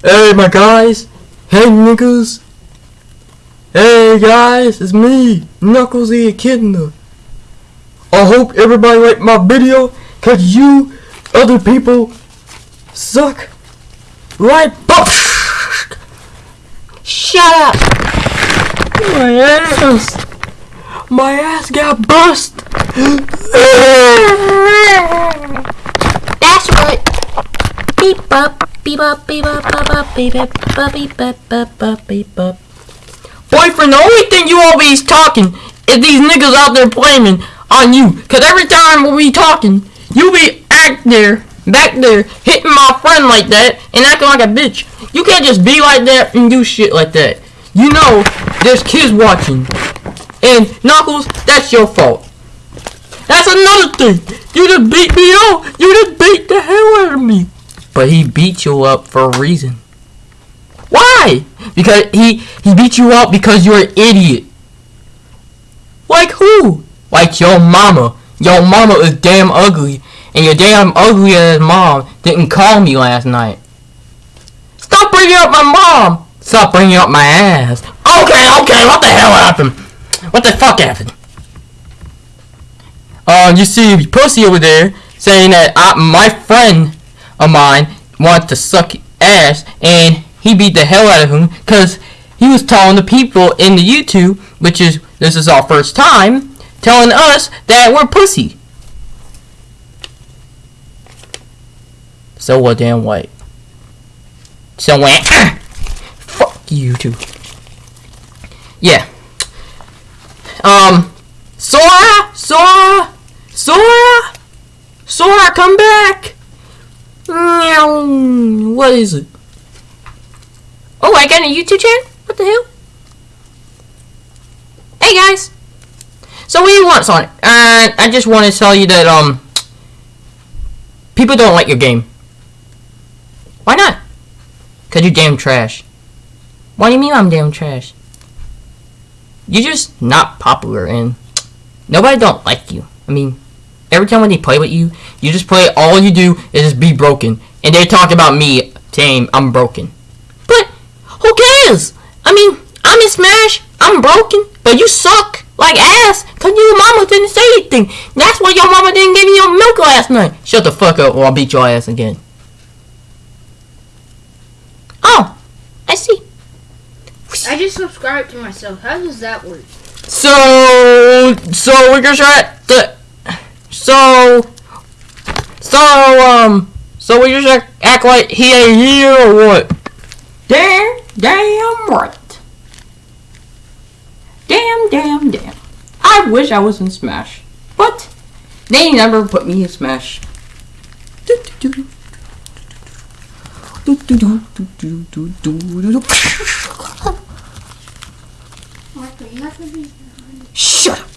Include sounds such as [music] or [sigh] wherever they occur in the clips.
Hey, my guys. Hey, niggas. Hey, guys. It's me, Knuckles the Echidna. I hope everybody liked my video, cause you other people suck. Right? Shut up. My ass. My ass got bust. That's right. Beep up, Boyfriend, the only thing you always talking is these niggas out there blaming on you. Cause every time we talking, you be act there, back there, hitting my friend like that and acting like a bitch. You can't just be like that and do shit like that. You know, there's kids watching. And Knuckles, that's your fault. That's another thing. You just beat me up. You just beat the hell out of me. But he beat you up for a reason. Why? Because he he beat you up because you're an idiot. Like who? Like your mama. Your mama is damn ugly, and your damn ugly ass mom didn't call me last night. Stop bringing up my mom. Stop bringing up my ass. Okay, okay. What the hell happened? What the fuck happened? Uh, you see pussy over there saying that I, my friend of mine wanted to suck ass and he beat the hell out of him because he was telling the people in the YouTube, which is this is our first time, telling us that we're pussy. So what damn white. So what? [coughs] Fuck you too. Yeah. Um, Sora, Sora, Sora, Sora, come back. What is it? Oh, I got a YouTube channel? What the hell? Hey guys! So what do you want, Sonic? Uh, I just want to tell you that, um, people don't like your game. Why not? Cause you're damn trash. What do you mean I'm damn trash? You're just not popular and nobody don't like you. I mean, every time when they play with you, you just play, all you do is just be broken. And they talk about me saying I'm broken. But who cares? I mean, I'm in Smash, I'm broken, but you suck like ass because your mama didn't say anything. That's why your mama didn't give you your milk last night. Shut the fuck up or I'll beat your ass again. Oh, I see. I just subscribed to myself. How does that work? So, so we're gonna try the, so, so, um, so we just act, act like he ain't here or what? Damn, damn right. Damn, damn, damn. I wish I was in Smash, but they never put me in Smash. Do-do-do. Do-do-do-do-do-do-do-do. Martha, you have to be. Shut up.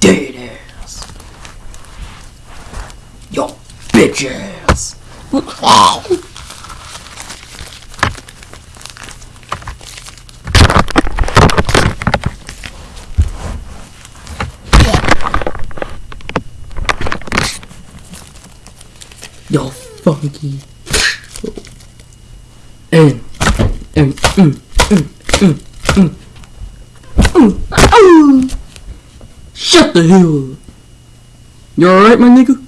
Dead ass. Yo, ass. Yo, funky. And, and, mm, mm, mm, mm. Mm, ow. Shut the hell up. You alright, my nigga?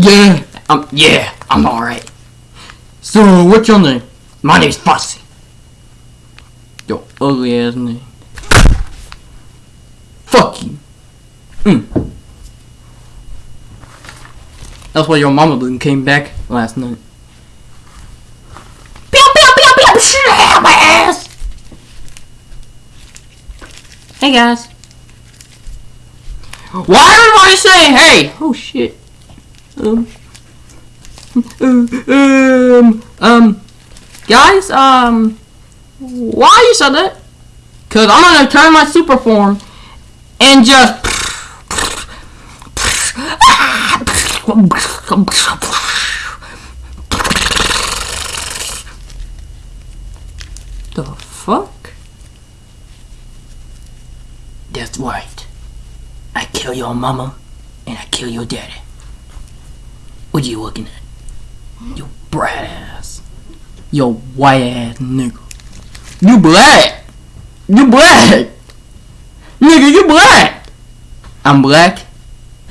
Yeah, um, yeah, I'm alright. So, what's your name? My name's Fussy. Your ugly ass name. Fuck you. Mm. That's why your mama didn't came back last night. Pew, pew, pew, pew, shit, my ass! Hey guys. Why everybody say hey? Oh shit. Um. Um. Um. Guys. Um. Why you said that? Cause I'm gonna turn my super form and just. The fuck? That's right. I kill your mama and I kill your daddy. What you looking at? You brat ass. Yo white ass nigga. You black. You black. Nigga, you black. I'm black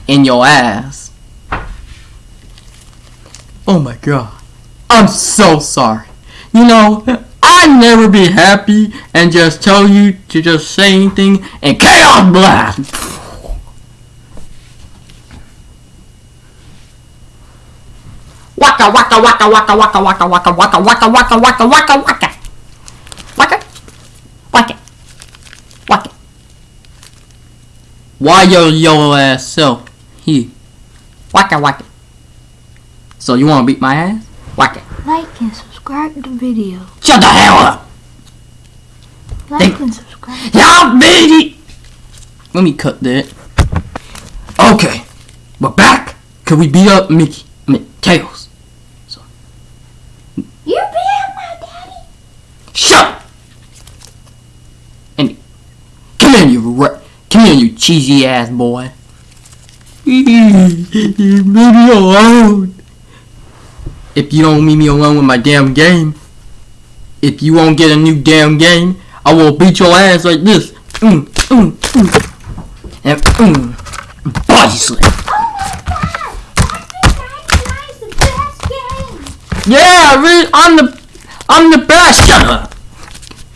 in your ass. Oh my god. I'm so sorry. You know, I'd never be happy and just tell you to just say anything and chaos blast. Waka waka waka waka waka waka waka waka waka waka waka waka waka waka waka waka Why your yellow ass self here? Waka waka So you wanna beat my ass? Waka Like and subscribe to the video. Shut the hell up! Like Thank- and subscribe. Y'all baby! Let me cut that. Okay, we're back. Can we beat up Mickey? I mean, Tails. You be at my daddy. Shut up! And come here, you ra- come here, you cheesy ass boy. Leave me alone. If you don't leave me alone with my damn game, if you won't get a new damn game, I will beat your ass like this. Mm, mm, mm. And mm, body slam. Yeah, I'm the I'm the best. Shut up.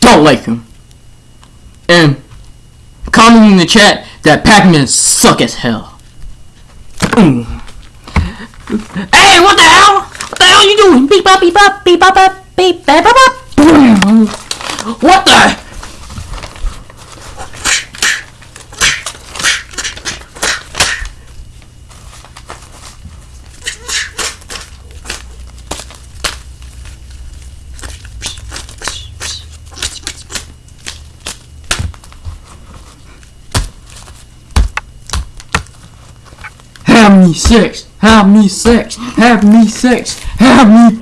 Don't like him. And comment in the chat that Pac-Man suck as hell. Mm. Hey, what the hell? What the hell you doing? Beep bop beep bop beep bop beep bop bop bop. What the? Have me sex. Have me sex. Have me sex. Have me.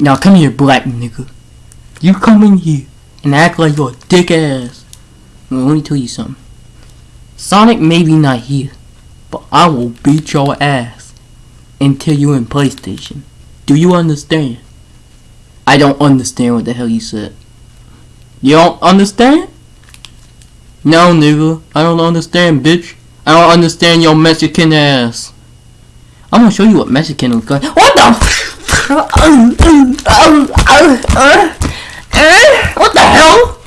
Now come here, black nigga. You come in here and act like you're a dick ass. Well, let me tell you something. Sonic may be not here, but I will beat your ass until you in PlayStation. Do you understand? I don't understand what the hell you said. You don't understand? No, nigga. I don't understand, bitch. I don't understand your Mexican ass. I'm gonna show you what Mexican looks like. What the? what the hell?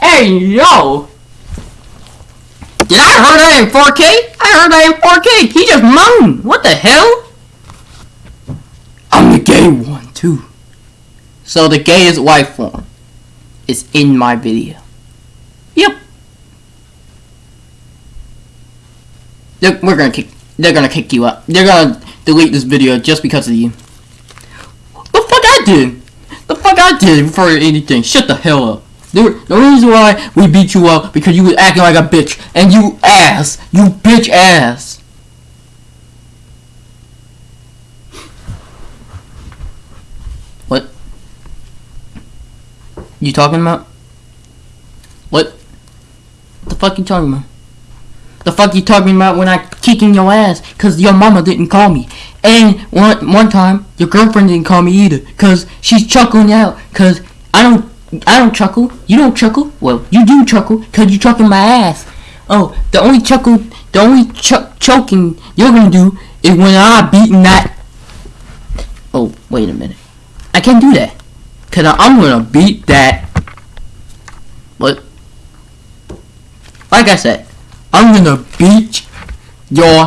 Hey, yo. Did I hear that in 4K? I heard that in 4K. He just moaned. What the hell? I'm the gay one, too. So the gay is white form is in my video. Yep. They're, we're gonna kick. They're gonna kick you out. They're gonna delete this video just because of you. The fuck I did? The fuck I did for anything? Shut the hell up. The, the reason why we beat you up because you was acting like a bitch and you ass, you bitch ass. You talking about? What? The fuck you talking about? The fuck you talking about when I kicking your ass? Cause your mama didn't call me. And one one time your girlfriend didn't call me either. Cause she's chuckling out. Cause I don't I don't chuckle. You don't chuckle. Well, you do chuckle. Cause you chucking my ass. Oh, the only chuckle, the only ch- choking you're gonna do is when I beating that. Oh, wait a minute. I can't do that. Cause I'm gonna beat that. What? Like I said, I'm gonna beat your